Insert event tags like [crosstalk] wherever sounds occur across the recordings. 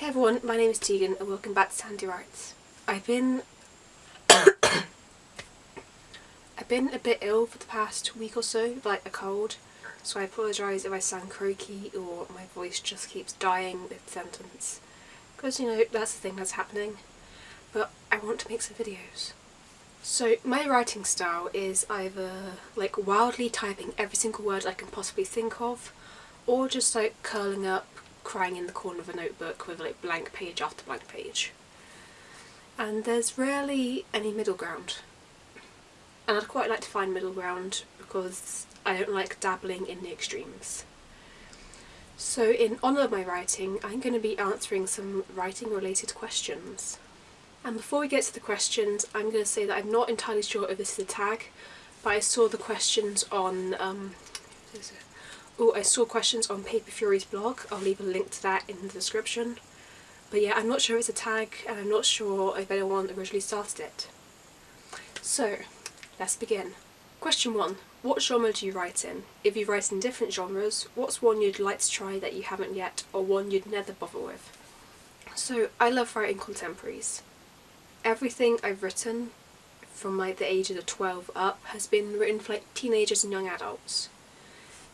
Hey everyone, my name is Tegan and welcome back to Sandy Writes. I've been [coughs] I've been a bit ill for the past week or so, like a cold, so I apologise if I sound croaky or my voice just keeps dying mid-sentence. Because, you know, that's the thing that's happening. But I want to make some videos. So my writing style is either like wildly typing every single word I can possibly think of or just like curling up crying in the corner of a notebook with like blank page after blank page. And there's rarely any middle ground. And I'd quite like to find middle ground because I don't like dabbling in the extremes. So in honour of my writing, I'm going to be answering some writing related questions. And before we get to the questions, I'm going to say that I'm not entirely sure if this is a tag, but I saw the questions on um, Oh, I saw questions on Paper Fury's blog. I'll leave a link to that in the description. But yeah, I'm not sure it's a tag and I'm not sure if anyone originally started it. So, let's begin. Question 1. What genre do you write in? If you write in different genres, what's one you'd like to try that you haven't yet or one you'd never bother with? So, I love writing contemporaries. Everything I've written from like the ages of 12 up has been written for like teenagers and young adults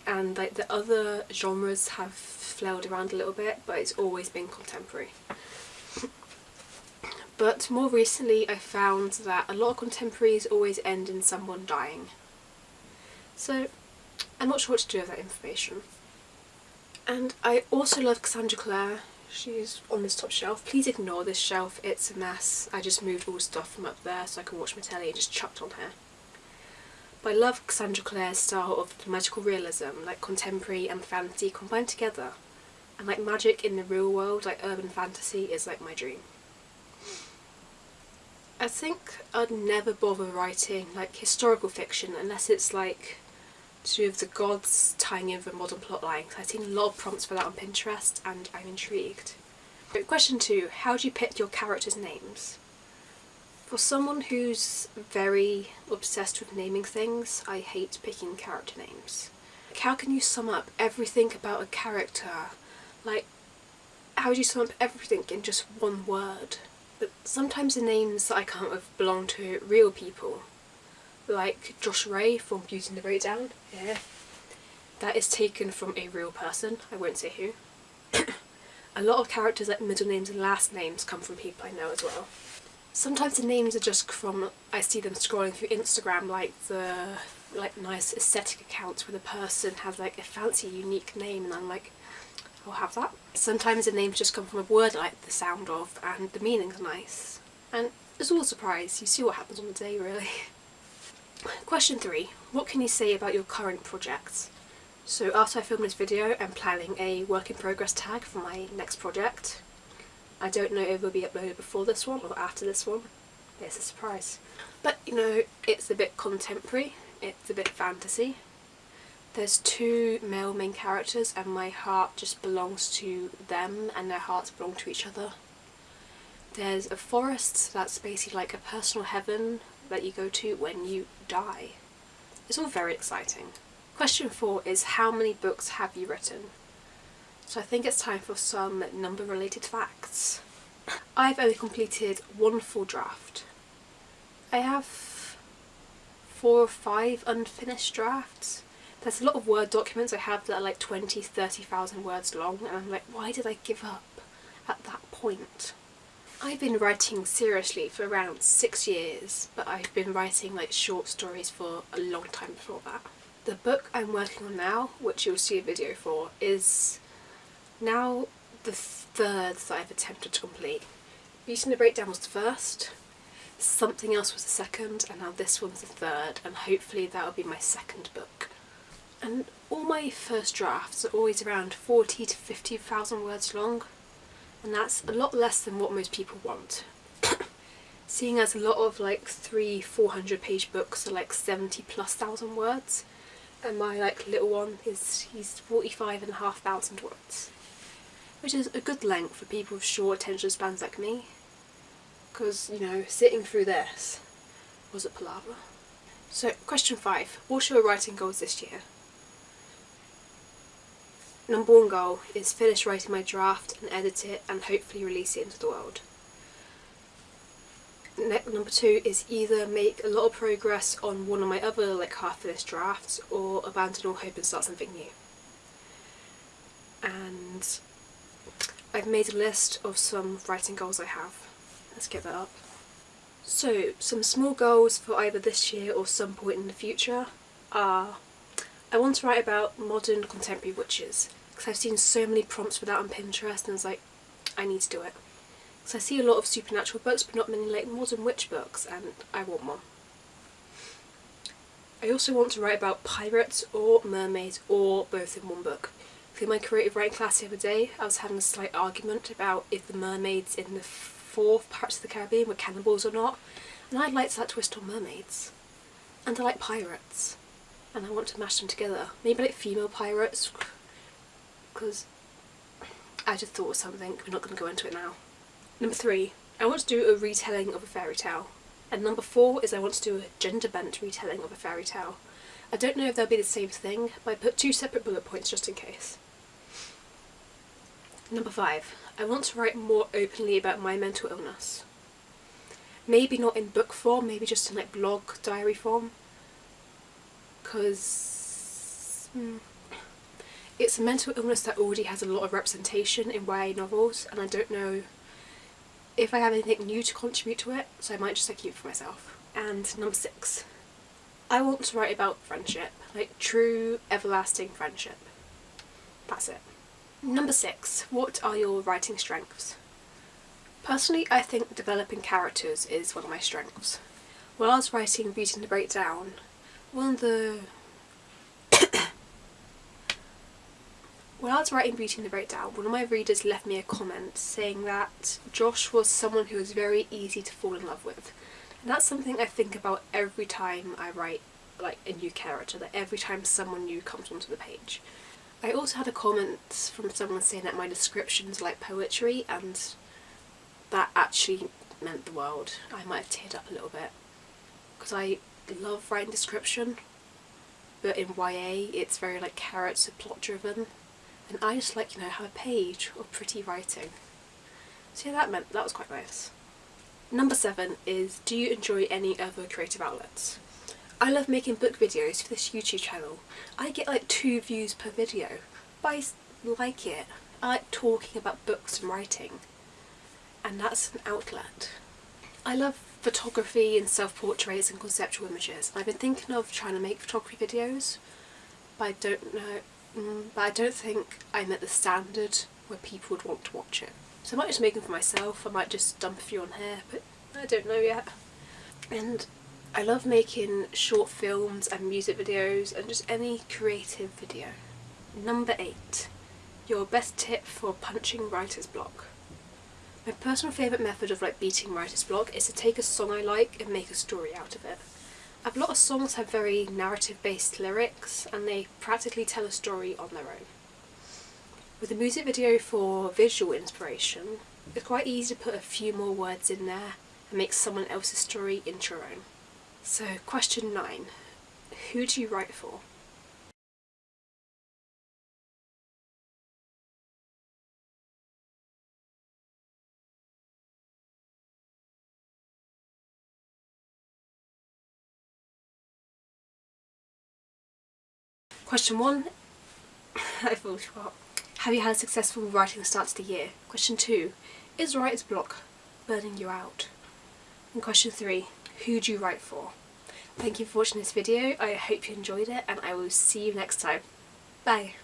and like the other genres have flailed around a little bit but it's always been contemporary. [laughs] but more recently I found that a lot of contemporaries always end in someone dying. So I'm not sure what to do with that information. And I also love Cassandra Clare. She's on this top shelf. Please ignore this shelf, it's a mess. I just moved all the stuff from up there so I can watch my telly and just chucked on here. But I love Cassandra Clare's style of magical realism, like contemporary and fantasy combined together. And like magic in the real world, like urban fantasy, is like my dream. I think I'd never bother writing like historical fiction unless it's like to do with the gods tying in with a modern plotline. I've seen a lot of prompts for that on Pinterest and I'm intrigued. Question two, how do you pick your characters' names? For someone who's very obsessed with naming things, I hate picking character names. Like, how can you sum up everything about a character? Like, how do you sum up everything in just one word? But sometimes the names that I up with belong to real people. Like Josh Ray from Beauty and the Breakdown, yeah. That is taken from a real person, I won't say who. [coughs] a lot of characters like middle names and last names come from people I know as well. Sometimes the names are just from, I see them scrolling through Instagram like the like nice aesthetic accounts where the person has like a fancy unique name and I'm like I'll have that. Sometimes the names just come from a word like the sound of and the meaning's nice. And it's all a surprise, you see what happens on the day really. [laughs] Question 3. What can you say about your current projects? So after I film this video I'm planning a work in progress tag for my next project I don't know if it will be uploaded before this one or after this one. It's a surprise. But you know, it's a bit contemporary, it's a bit fantasy. There's two male main characters and my heart just belongs to them and their hearts belong to each other. There's a forest that's basically like a personal heaven that you go to when you die. It's all very exciting. Question 4 is how many books have you written? So I think it's time for some number related facts. I've only completed one full draft. I have four or five unfinished drafts. There's a lot of Word documents I have that are like 20, 30,000 words long and I'm like, why did I give up at that point? I've been writing seriously for around six years, but I've been writing like short stories for a long time before that. The book I'm working on now, which you'll see a video for, is now the third that I've attempted to complete. Beauty and the Breakdown was the first, something else was the second, and now this one's the third, and hopefully that'll be my second book. And all my first drafts are always around 40 to 50,000 words long, and that's a lot less than what most people want. [coughs] Seeing as a lot of like three, 400 page books are like 70 plus thousand words, and my like little one is, he's 45 and a half thousand words which is a good length for people with short attention spans like me because you know sitting through this was a palaver. So question 5. What's your writing goals this year? number one goal is finish writing my draft and edit it and hopefully release it into the world. Number two is either make a lot of progress on one of my other like half finished drafts or abandon all hope and start something new. And I've made a list of some writing goals I have. Let's get that up. So, some small goals for either this year or some point in the future are I want to write about modern contemporary witches because I've seen so many prompts for that on Pinterest and I was like, I need to do it. Because I see a lot of supernatural books but not many like modern witch books and I want one. I also want to write about pirates or mermaids or both in one book. In my creative writing class the other day I was having a slight argument about if the mermaids in the fourth Pirates of the Caribbean were cannibals or not. And I'd like that twist on mermaids. And I like pirates. And I want to mash them together. Maybe like female pirates. Because I just thought of something. We're not going to go into it now. Number three. I want to do a retelling of a fairy tale. And number four is I want to do a gender bent retelling of a fairy tale. I don't know if they'll be the same thing, but I put two separate bullet points just in case. Number five. I want to write more openly about my mental illness. Maybe not in book form, maybe just in like blog diary form. Because hmm, it's a mental illness that already has a lot of representation in YA novels and I don't know if I have anything new to contribute to it, so I might just like keep it for myself. And number six, I want to write about friendship, like true everlasting friendship. That's it. Number six, what are your writing strengths? Personally, I think developing characters is one of my strengths. While I was writing Beauty and the Breakdown, one of the... While I was writing Beauty and the Breakdown, one of my readers left me a comment saying that Josh was someone who was very easy to fall in love with. And that's something I think about every time I write like a new character, that every time someone new comes onto the page. I also had a comment from someone saying that my descriptions like poetry and that actually meant the world. I might have teared up a little bit because I love writing description but in YA it's very like character plot driven and I just like you know have a page of pretty writing. So yeah that meant that was quite nice. Number seven is do you enjoy any other creative outlets? I love making book videos for this YouTube channel. I get like two views per video, but I like it. I like talking about books and writing, and that's an outlet. I love photography and self-portraits and conceptual images. I've been thinking of trying to make photography videos, but I don't know, mm, but I don't think I'm at the standard where people would want to watch it. So I might just make them for myself, I might just dump a few on here, but I don't know yet. And I love making short films and music videos and just any creative video. Number 8. Your best tip for punching writer's block. My personal favourite method of like beating writer's block is to take a song I like and make a story out of it. A lot of songs have very narrative based lyrics and they practically tell a story on their own. With a music video for visual inspiration, it's quite easy to put a few more words in there and make someone else's story into your own. So question nine, who do you write for? Question one, [laughs] I forgot. Have you had a successful writing start to the year? Question two, is writer's block burning you out? And question three, who do you write for? Thank you for watching this video, I hope you enjoyed it and I will see you next time. Bye!